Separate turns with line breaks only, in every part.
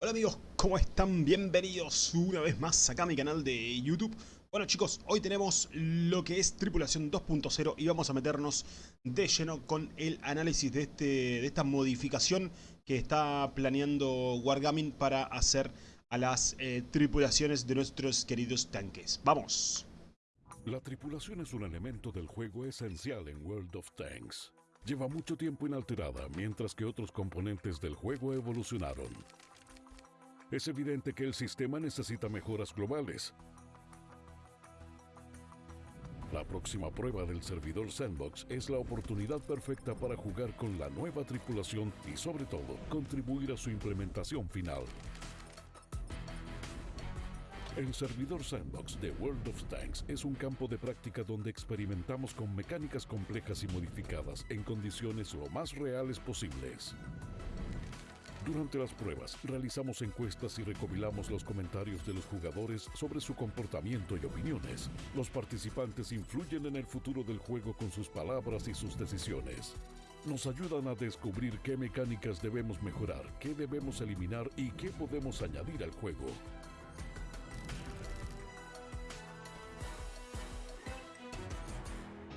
Hola amigos, ¿cómo están? Bienvenidos una vez más acá a mi canal de YouTube. Bueno chicos, hoy tenemos lo que es Tripulación 2.0 y vamos a meternos de lleno con el análisis de, este, de esta modificación que está planeando Wargaming para hacer a las eh, tripulaciones de nuestros queridos tanques. ¡Vamos!
La tripulación es un elemento del juego esencial en World of Tanks. Lleva mucho tiempo inalterada, mientras que otros componentes del juego evolucionaron. Es evidente que el sistema necesita mejoras globales. La próxima prueba del servidor Sandbox es la oportunidad perfecta para jugar con la nueva tripulación y sobre todo contribuir a su implementación final. El servidor Sandbox de World of Tanks es un campo de práctica donde experimentamos con mecánicas complejas y modificadas en condiciones lo más reales posibles. Durante las pruebas, realizamos encuestas y recopilamos los comentarios de los jugadores sobre su comportamiento y opiniones. Los participantes influyen en el futuro del juego con sus palabras y sus decisiones. Nos ayudan a descubrir qué mecánicas debemos mejorar, qué debemos eliminar y qué podemos añadir al juego.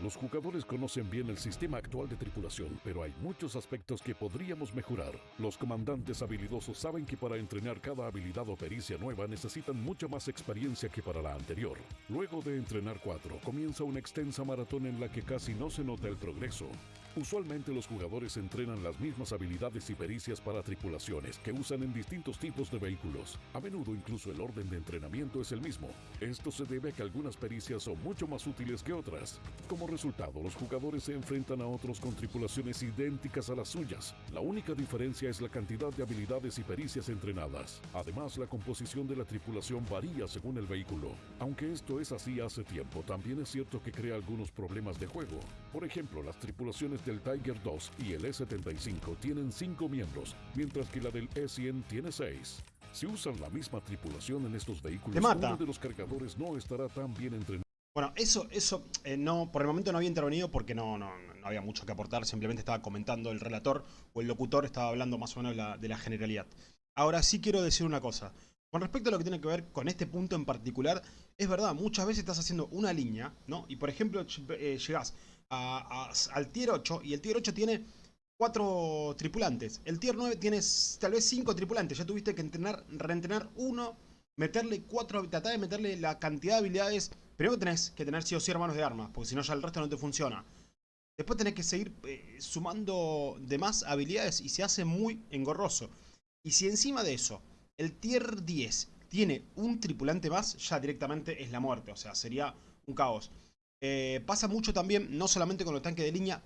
Los jugadores conocen bien el sistema actual de tripulación, pero hay muchos aspectos que podríamos mejorar. Los comandantes habilidosos saben que para entrenar cada habilidad o pericia nueva necesitan mucha más experiencia que para la anterior. Luego de entrenar cuatro, comienza una extensa maratón en la que casi no se nota el progreso. Usualmente los jugadores entrenan las mismas habilidades y pericias para tripulaciones que usan en distintos tipos de vehículos. A menudo incluso el orden de entrenamiento es el mismo. Esto se debe a que algunas pericias son mucho más útiles que otras. Como resultado, los jugadores se enfrentan a otros con tripulaciones idénticas a las suyas. La única diferencia es la cantidad de habilidades y pericias entrenadas. Además, la composición de la tripulación varía según el vehículo. Aunque esto es así hace tiempo, también es cierto que crea algunos problemas de juego. Por ejemplo, las tripulaciones del Tiger 2 y el E-75 tienen 5 miembros, mientras que la del E-100 tiene 6. Si usan la misma tripulación en estos vehículos, uno de los cargadores no estará tan bien entrenado.
Bueno, eso, eso eh, no, por el momento no había intervenido porque no, no, no, había mucho que aportar, simplemente estaba comentando el relator o el locutor, estaba hablando más o menos de la, de la generalidad. Ahora sí quiero decir una cosa. Con respecto a lo que tiene que ver con este punto en particular, es verdad, muchas veces estás haciendo una línea, ¿no? Y por ejemplo, eh, llegás al tier 8 y el tier 8 tiene 4 tripulantes. El tier 9 tiene tal vez 5 tripulantes. Ya tuviste que entrenar, reentrenar uno, meterle 4, tratar meterle la cantidad de habilidades. Primero tenés que tener sí o sí hermanos de armas, porque si no ya el resto no te funciona. Después tenés que seguir eh, sumando demás habilidades y se hace muy engorroso. Y si encima de eso, el tier 10 tiene un tripulante más, ya directamente es la muerte. O sea, sería un caos. Eh, pasa mucho también, no solamente con los tanques de línea,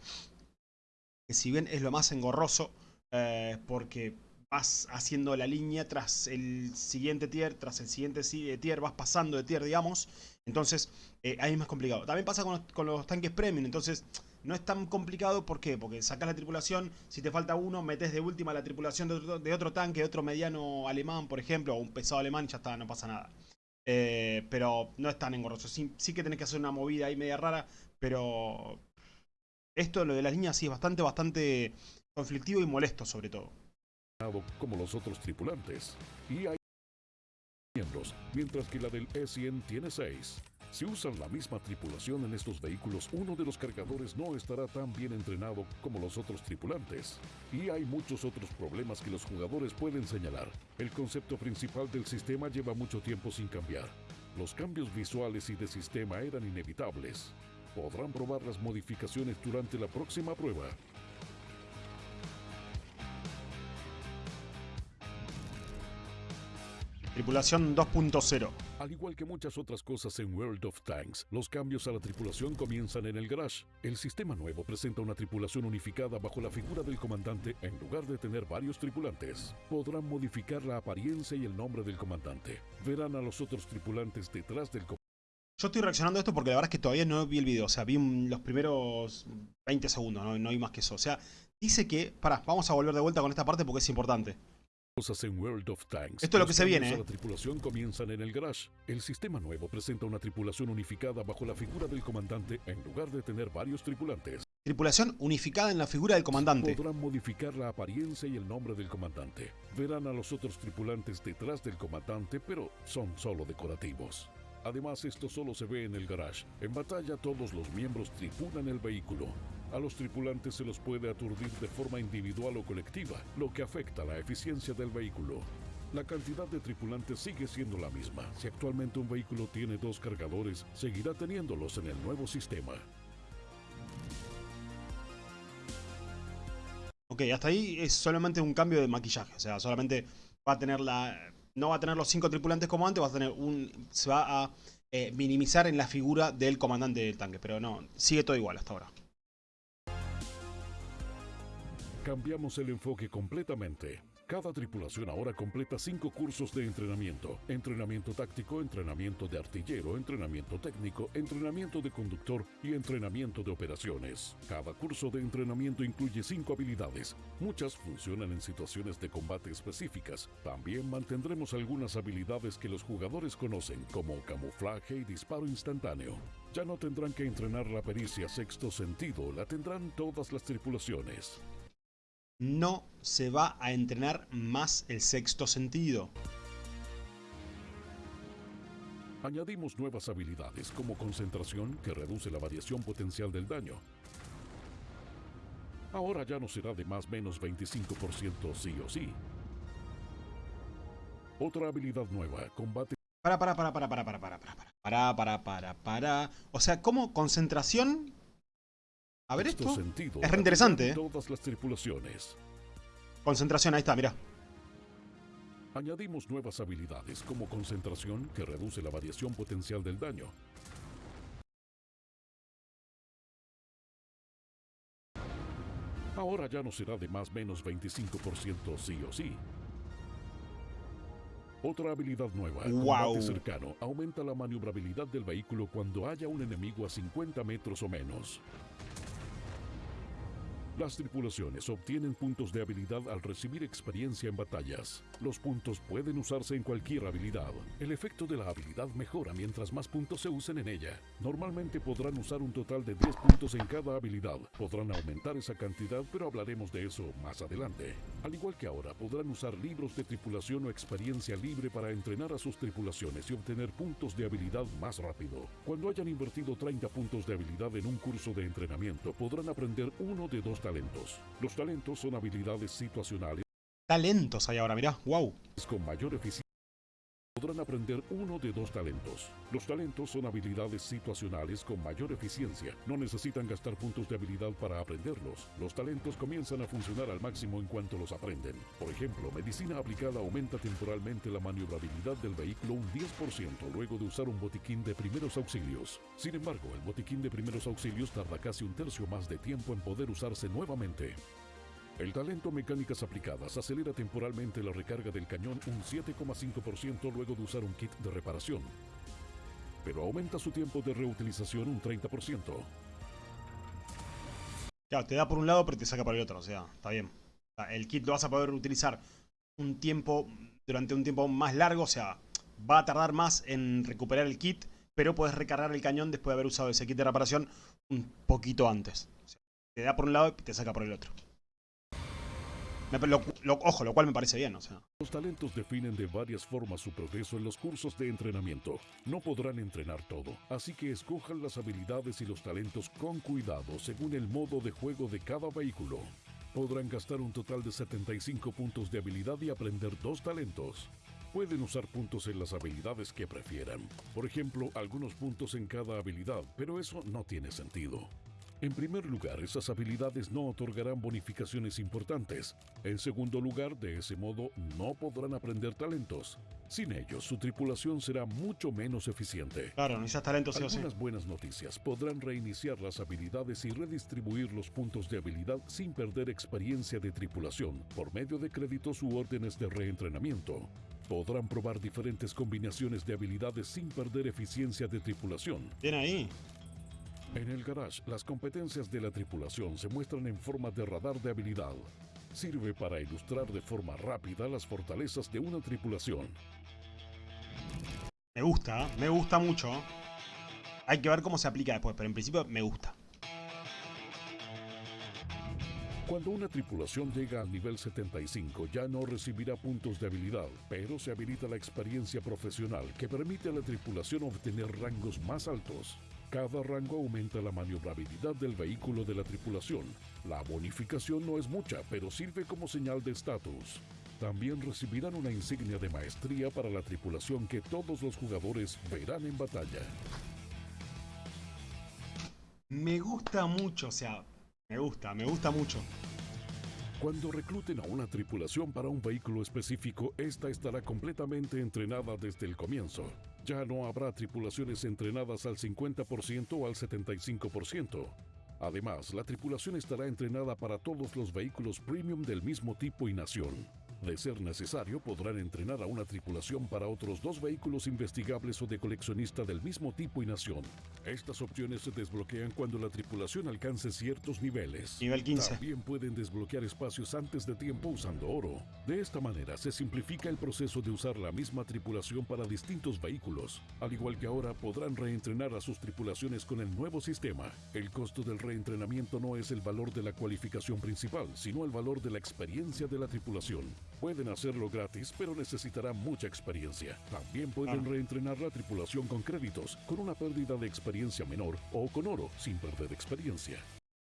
que si bien es lo más engorroso, eh, porque vas haciendo la línea tras el siguiente tier, tras el siguiente eh, tier, vas pasando de tier, digamos, entonces ahí es más complicado. También pasa con los, tanques premium, entonces no es tan complicado, ¿por qué? Porque sacas la tripulación, si te falta uno, metes de última la tripulación de otro, de otro tanque, de otro mediano alemán, por ejemplo, o un pesado alemán, ya está, no pasa nada. Eh, pero no es tan engorroso. Sí, sí, que tenés que hacer una movida ahí media rara, pero esto, lo de las líneas, sí es bastante, bastante conflictivo y molesto sobre todo.
Como los otros tripulantes. Y hay miembros, mientras que la del E100 tiene 6. Si usan la misma tripulación en estos vehículos, uno de los cargadores no estará tan bien entrenado como los otros tripulantes. Y hay muchos otros problemas que los jugadores pueden señalar. El concepto principal del sistema lleva mucho tiempo sin cambiar. Los cambios visuales y de sistema eran inevitables. Podrán probar las modificaciones durante la próxima prueba.
Tripulación 2.0
Al igual que muchas otras cosas en World of Tanks, los cambios a la tripulación comienzan en el garage. El sistema nuevo presenta una tripulación unificada bajo la figura del comandante en lugar de tener varios tripulantes. Podrán modificar la apariencia y el nombre del comandante. Verán a los otros tripulantes detrás del comandante.
Yo estoy reaccionando a esto porque la verdad es que todavía no vi el video. O sea, vi los primeros 20 segundos, no, no hay más que eso. O sea, dice que... Pará, vamos a volver de vuelta con esta parte porque es importante.
En World of Tanks.
Esto es lo que se viene.
¿eh? La tripulación comienzan en el garage. El sistema nuevo presenta una tripulación unificada bajo la figura del comandante en lugar de tener varios tripulantes.
Tripulación unificada en la figura del comandante.
Podrán modificar la apariencia y el nombre del comandante. Verán a los otros tripulantes detrás del comandante, pero son solo decorativos. Además, esto solo se ve en el garage. En batalla todos los miembros tripulan el vehículo. A los tripulantes se los puede aturdir de forma individual o colectiva, lo que afecta la eficiencia del vehículo. La cantidad de tripulantes sigue siendo la misma. Si actualmente un vehículo tiene dos cargadores, seguirá teniéndolos en el nuevo sistema.
Ok, hasta ahí es solamente un cambio de maquillaje. O sea, solamente va a tener la. No va a tener los cinco tripulantes como antes, va a tener un. Se va a eh, minimizar en la figura del comandante del tanque. Pero no, sigue todo igual hasta ahora.
Cambiamos el enfoque completamente. Cada tripulación ahora completa cinco cursos de entrenamiento. Entrenamiento táctico, entrenamiento de artillero, entrenamiento técnico, entrenamiento de conductor y entrenamiento de operaciones. Cada curso de entrenamiento incluye cinco habilidades. Muchas funcionan en situaciones de combate específicas. También mantendremos algunas habilidades que los jugadores conocen, como camuflaje y disparo instantáneo. Ya no tendrán que entrenar la pericia sexto sentido, la tendrán todas las tripulaciones
no se va a entrenar más el sexto sentido.
Añadimos nuevas habilidades como concentración que reduce la variación potencial del daño. Ahora ya no será de más menos 25% sí o sí. Otra habilidad nueva, combate...
Para, para, para, para, para, para, para, para, para, para, para, para. O sea, ¿cómo concentración a ver esto. Es re interesante, ¿eh?
Todas las tripulaciones.
Concentración, ahí está, mira.
Añadimos nuevas habilidades como concentración que reduce la variación potencial del daño. Ahora ya no será de más menos 25% sí o sí. Otra habilidad nueva,
wow.
cercano, aumenta la maniobrabilidad del vehículo cuando haya un enemigo a 50 metros o menos. Las tripulaciones obtienen puntos de habilidad al recibir experiencia en batallas. Los puntos pueden usarse en cualquier habilidad. El efecto de la habilidad mejora mientras más puntos se usen en ella. Normalmente podrán usar un total de 10 puntos en cada habilidad. Podrán aumentar esa cantidad, pero hablaremos de eso más adelante. Al igual que ahora, podrán usar libros de tripulación o experiencia libre para entrenar a sus tripulaciones y obtener puntos de habilidad más rápido. Cuando hayan invertido 30 puntos de habilidad en un curso de entrenamiento, podrán aprender uno de dos talentos. Los talentos son habilidades situacionales.
Talentos hay ahora, mirá, wow.
Con mayor eficiencia. Podrán aprender uno de dos talentos. Los talentos son habilidades situacionales con mayor eficiencia. No necesitan gastar puntos de habilidad para aprenderlos. Los talentos comienzan a funcionar al máximo en cuanto los aprenden. Por ejemplo, medicina aplicada aumenta temporalmente la maniobrabilidad del vehículo un 10% luego de usar un botiquín de primeros auxilios. Sin embargo, el botiquín de primeros auxilios tarda casi un tercio más de tiempo en poder usarse nuevamente. El talento mecánicas aplicadas acelera temporalmente la recarga del cañón un 7,5% luego de usar un kit de reparación, pero aumenta su tiempo de reutilización un 30%.
Claro, te da por un lado pero te saca por el otro, o sea, está bien. El kit lo vas a poder utilizar un tiempo, durante un tiempo más largo, o sea, va a tardar más en recuperar el kit, pero puedes recargar el cañón después de haber usado ese kit de reparación un poquito antes. Te da por un lado y te saca por el otro. Ojo, lo cual me parece bien, o sea.
Los talentos definen de varias formas su progreso en los cursos de entrenamiento. No podrán entrenar todo, así que escojan las habilidades y los talentos con cuidado según el modo de juego de cada vehículo. Podrán gastar un total de 75 puntos de habilidad y aprender dos talentos. Pueden usar puntos en las habilidades que prefieran. Por ejemplo, algunos puntos en cada habilidad, pero eso no tiene sentido. En primer lugar, esas habilidades no otorgarán bonificaciones importantes. En segundo lugar, de ese modo, no podrán aprender talentos. Sin ellos, su tripulación será mucho menos eficiente.
Claro, necesitas talentos sí o sí.
Algunas buenas noticias. Podrán reiniciar las habilidades y redistribuir los puntos de habilidad sin perder experiencia de tripulación por medio de créditos u órdenes de reentrenamiento. Podrán probar diferentes combinaciones de habilidades sin perder eficiencia de tripulación.
Bien ahí.
En el garage, las competencias de la tripulación se muestran en forma de radar de habilidad. Sirve para ilustrar de forma rápida las fortalezas de una tripulación.
Me gusta, me gusta mucho. Hay que ver cómo se aplica después, pero en principio me gusta.
Cuando una tripulación llega al nivel 75 ya no recibirá puntos de habilidad, pero se habilita la experiencia profesional que permite a la tripulación obtener rangos más altos. Cada rango aumenta la maniobrabilidad del vehículo de la tripulación. La bonificación no es mucha, pero sirve como señal de estatus. También recibirán una insignia de maestría para la tripulación que todos los jugadores verán en batalla.
Me gusta mucho, o sea, me gusta, me gusta mucho.
Cuando recluten a una tripulación para un vehículo específico, esta estará completamente entrenada desde el comienzo. Ya no habrá tripulaciones entrenadas al 50% o al 75%. Además, la tripulación estará entrenada para todos los vehículos premium del mismo tipo y nación. De ser necesario, podrán entrenar a una tripulación para otros dos vehículos investigables o de coleccionista del mismo tipo y nación. Estas opciones se desbloquean cuando la tripulación alcance ciertos niveles.
Nivel 15.
También pueden desbloquear espacios antes de tiempo usando oro. De esta manera se simplifica el proceso de usar la misma tripulación para distintos vehículos. Al igual que ahora podrán reentrenar a sus tripulaciones con el nuevo sistema. El costo del reentrenamiento no es el valor de la cualificación principal, sino el valor de la experiencia de la tripulación. Pueden hacerlo gratis, pero necesitarán mucha experiencia. También pueden
Ah.
reentrenar la tripulación con créditos, con una pérdida de experiencia menor, o con oro, sin perder experiencia.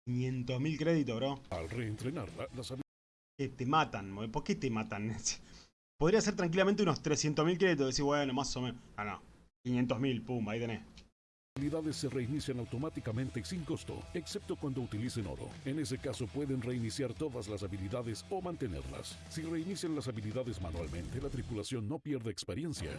500.000 créditos, bro.
Al reentrenarla, las
Que te matan, ¿por qué te matan? Podría ser tranquilamente unos 300.000 créditos. Decir, bueno, más o menos. Ah, no. 500.000, pum, ahí tenés.
Habilidades se reinician automáticamente sin costo, excepto cuando utilicen oro. En ese caso pueden reiniciar todas las habilidades o mantenerlas. Si reinician las habilidades manualmente, la tripulación no pierde experiencia.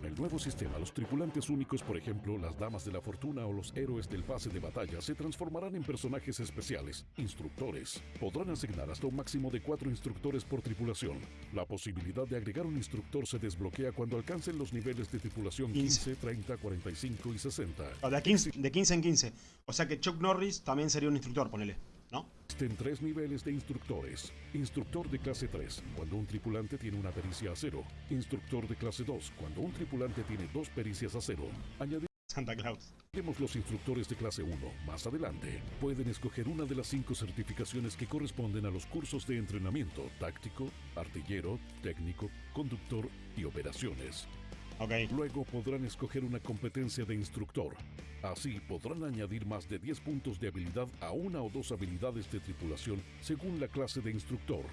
Con el nuevo sistema, los tripulantes únicos, por ejemplo, las damas de la fortuna o los héroes del pase de batalla, se transformarán en personajes especiales, instructores. Podrán asignar hasta un máximo de cuatro instructores por tripulación. La posibilidad de agregar un instructor se desbloquea cuando alcancen los niveles de tripulación
15.
15, 30, 45 y 60.
O de, a 15, de 15 en 15. O sea que Chuck Norris también sería un instructor, ponele. ¿No?
Existen tres niveles de instructores. Instructor de clase 3, cuando un tripulante tiene una pericia a cero. Instructor de clase 2, cuando un tripulante tiene dos pericias a cero.
Santa Claus.
Los instructores de clase 1 más adelante. Pueden escoger una de las cinco certificaciones que corresponden a los cursos de entrenamiento táctico, artillero, técnico, conductor y operaciones. Luego podrán escoger una competencia de instructor. Así podrán añadir más de 10 puntos de habilidad a una o dos habilidades de tripulación según la clase de instructor.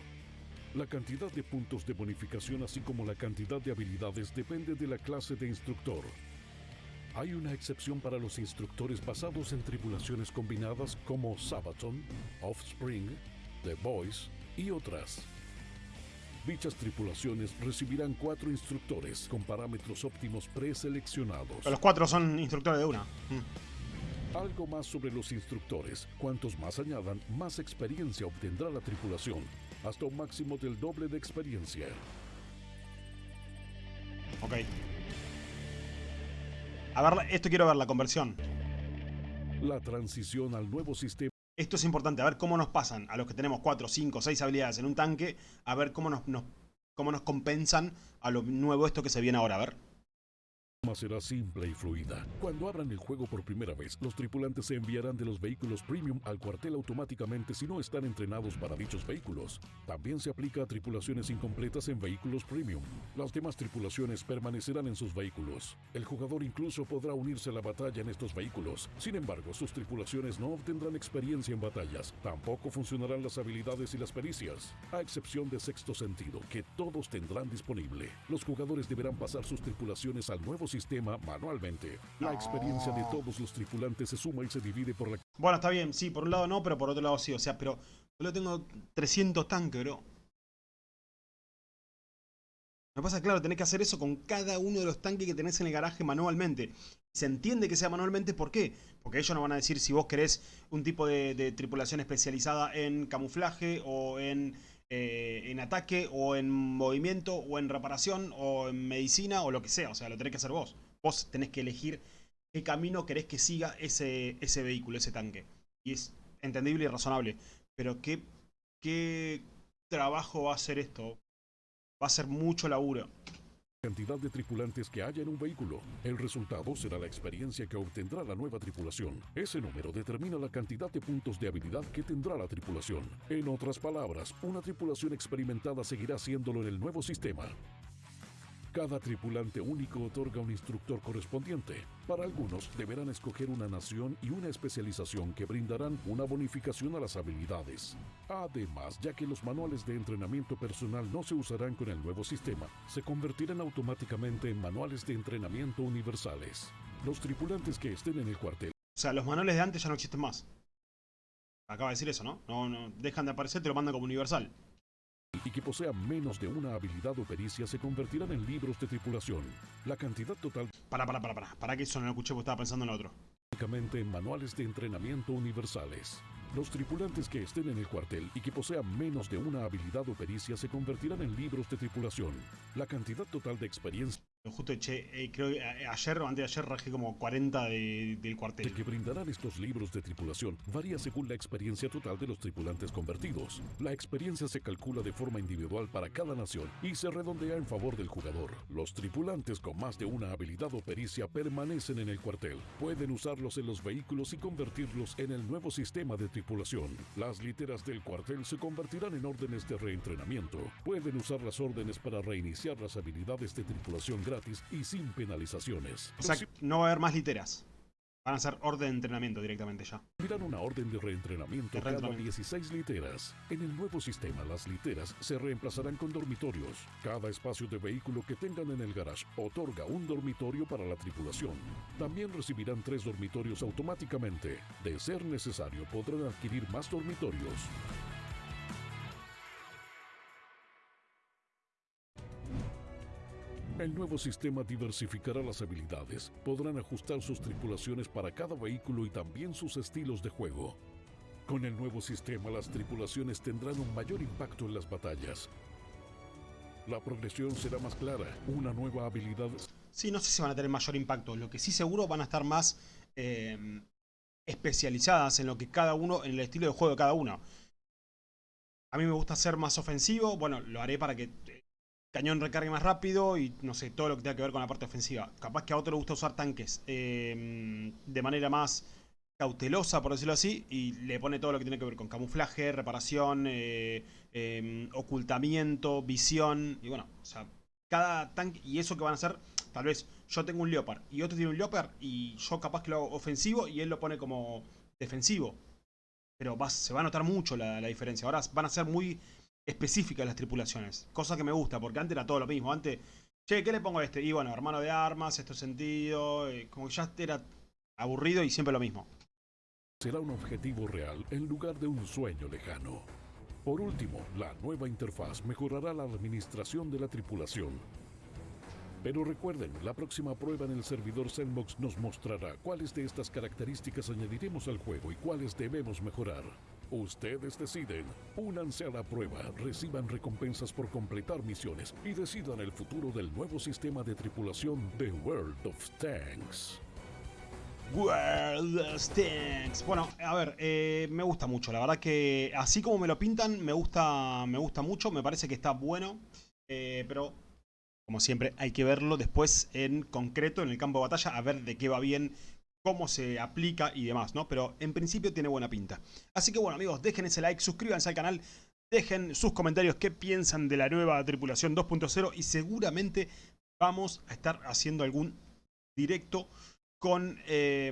La cantidad de puntos de bonificación así como la cantidad de habilidades depende de la clase de instructor. Hay una excepción para los instructores basados en tripulaciones combinadas como Sabaton, Offspring, The Boys y otras. Dichas tripulaciones recibirán cuatro instructores con parámetros óptimos preseleccionados.
Pero los cuatro son instructores de una. Mm.
Algo más sobre los instructores. Cuantos más añadan, más experiencia obtendrá la tripulación, hasta un máximo del doble de experiencia.
Ok. A ver, esto quiero ver, la conversión.
La transición al nuevo sistema
Esto es importante, a ver cómo nos pasan a los que tenemos 4, 5, 6 habilidades en un tanque, a ver cómo nos, nos- cómo nos compensan a lo nuevo esto que se viene ahora, a ver.
Será simple y fluida. Cuando abran el juego por primera vez, los tripulantes se enviarán de los vehículos premium al cuartel automáticamente si no están entrenados para dichos vehículos. También se aplica a tripulaciones incompletas en vehículos premium. Las demás tripulaciones permanecerán en sus vehículos. El jugador incluso podrá unirse a la batalla en estos vehículos. Sin embargo, sus tripulaciones no obtendrán experiencia en batallas. Tampoco funcionarán las habilidades y las pericias, a excepción de sexto sentido, que todos tendrán disponible. Los jugadores deberán pasar sus tripulaciones al nuevo sistema manualmente. La experiencia de todos los tripulantes se suma y se divide por la
Bueno, está bien, sí, por un lado no, pero por otro lado sí. O sea, pero yo tengo 300 tanques, bro. Me pasa, claro, tenés que hacer eso con cada uno de los tanques que tenés en el garaje manualmente. Se entiende que sea manualmente, ¿por qué? Porque ellos nos van a decir si vos querés un tipo de, de tripulación especializada en camuflaje o en, eh, en ataque o en movimiento o en reparación o en medicina o lo que sea. O sea, lo tenés que hacer vos. Vos tenés que elegir qué camino querés que siga ese, ese vehículo, ese tanque. Y es entendible y razonable. Pero qué, qué trabajo va a ser esto. Va a ser mucho laburo.
Cantidad de tripulantes que haya en un vehículo. El resultado será la experiencia que obtendrá la nueva tripulación. Ese número determina la cantidad de puntos de habilidad que tendrá la tripulación. En otras palabras, una tripulación experimentada seguirá haciéndolo en el nuevo sistema. Cada tripulante único otorga un instructor correspondiente. Para algunos, deberán escoger una nación y una especialización que brindarán una bonificación a las habilidades. Además, ya que los manuales de entrenamiento personal no se usarán con el nuevo sistema, se convertirán automáticamente en manuales de entrenamiento universales. Los tripulantes que estén en el cuartel
O sea, los manuales de antes ya no existen más. Acaba de decir eso, ¿no? No, no, dejan de aparecer, te lo mandan como universal.
Y que posean menos de una habilidad o pericia se convertirán en libros de tripulación. La cantidad total
Para, para, para, para. Para que eso no lo escuché porque estaba pensando en lo otro.
únicamente en manuales de entrenamiento universales. Los tripulantes que estén en el cuartel y que posean menos de una habilidad o pericia se convertirán en libros de tripulación. La cantidad total de experiencia
Justo eché, eh, creo que a- ayer o antes de ayer rajé como 40 de- del cuartel.
que brindarán estos libros de tripulación varía según la experiencia total de los tripulantes convertidos. La experiencia se calcula de forma individual para cada nación y se redondea en favor del jugador. Los tripulantes con más de una habilidad o pericia permanecen en el cuartel. Pueden usarlos en los vehículos y convertirlos en el nuevo sistema de tripulación. Las literas del cuartel se convertirán en órdenes de reentrenamiento. Pueden usar las órdenes para reiniciar las habilidades de tripulación gratis y sin penalizaciones.
No va a haber más literas. Van a ser orden de entrenamiento directamente ya.
Recibirán una orden de reentrenamiento
De
cada
reentrenamiento.
16 literas. En el nuevo sistema, las literas se reemplazarán con dormitorios. Cada espacio de vehículo que tengan en el garage otorga un dormitorio para la tripulación. También recibirán tres dormitorios automáticamente. De ser necesario, podrán adquirir más dormitorios. El nuevo sistema diversificará las habilidades. Podrán ajustar sus tripulaciones para cada vehículo y también sus estilos de juego. Con el nuevo sistema, las tripulaciones tendrán un mayor impacto en las batallas. La progresión será más clara. Una nueva habilidad
Sí, no sé si van a tener mayor impacto. Lo que sí seguro van a estar más eh, especializadas en lo que cada uno, en el estilo de juego de cada uno. A mí me gusta ser más ofensivo. Bueno, lo haré para que cañón recargue más rápido y no sé, todo lo que tenga que ver con la parte ofensiva. Capaz que a otro le gusta usar tanques eh, de manera más cautelosa, por decirlo así, y le pone todo lo que tiene que ver con camuflaje, reparación, eh, eh, ocultamiento, visión, y bueno, o sea, cada tanque, y eso que van a hacer, tal vez yo tengo un Leopard y otro tiene un Leopard, y yo capaz que lo hago ofensivo y él lo pone como defensivo. Pero se va a notar mucho la diferencia. Ahora van a ser muy específicas las tripulaciones, cosa que me gusta, porque antes era todo lo mismo. Antes, che, ¿qué le pongo a este? Y bueno, hermano de armas, esto sentido, eh, como que ya era aburrido y siempre lo mismo.
será un objetivo real en lugar de un sueño lejano. Por último, la nueva interfaz mejorará la administración de la tripulación. Pero recuerden, la próxima prueba en el servidor Sandbox nos mostrará cuáles de estas características añadiremos al juego y cuáles debemos mejorar. Ustedes deciden, únanse a la prueba, reciban recompensas por completar misiones y decidan el futuro del nuevo sistema de tripulación de World of Tanks.
World of Tanks. Bueno, a ver, eh, me gusta mucho. La verdad que así como me lo pintan, me gusta, me gusta mucho. Me parece que está bueno. eh, pero, como siempre, hay que verlo después en concreto, en el campo de batalla, a ver de qué va bien, cómo se aplica y demás, ¿no? Pero en principio tiene buena pinta. Así que bueno, amigos, dejen ese like, suscríbanse al canal. Dejen sus comentarios qué piensan de la nueva tripulación 2.0 y seguramente vamos a estar haciendo algún directo con, eh,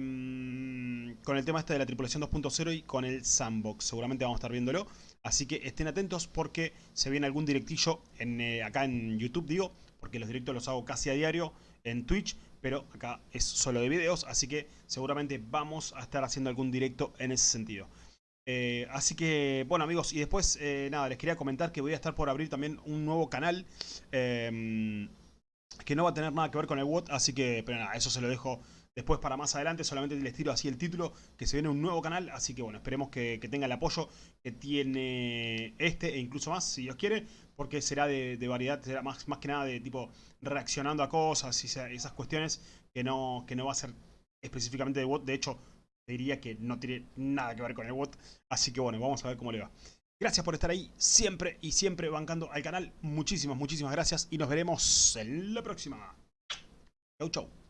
con el tema este de la tripulación 2.0 y con el sandbox. Seguramente vamos a estar viéndolo. Así que estén atentos porque se viene algún directillo en, eh, acá en YouTube, digo, porque los directos los hago casi a diario en Twitch, pero acá es solo de videos, así que seguramente vamos a estar haciendo algún directo en ese sentido. Eh, así que, bueno amigos, y después, eh, nada, les quería comentar que voy a estar por abrir también un nuevo canal. eh, que no va a tener nada que ver con el WOT, así que, pero nada, eso se lo dejo después para más adelante, solamente les tiro así el título, que se viene un nuevo canal, así que bueno, esperemos que, que tenga el apoyo que tiene este e incluso más, si Dios quiere, porque será de, de variedad, será más, más que nada de tipo reaccionando a cosas y esa- esas cuestiones que no, que no va a ser específicamente de WOT, de hecho, diría que no tiene nada que ver con el WOT, así que bueno, vamos a ver cómo le va. Gracias por estar ahí siempre y siempre bancando al canal. Muchísimas, muchísimas gracias y nos veremos en la próxima. Chau, chau.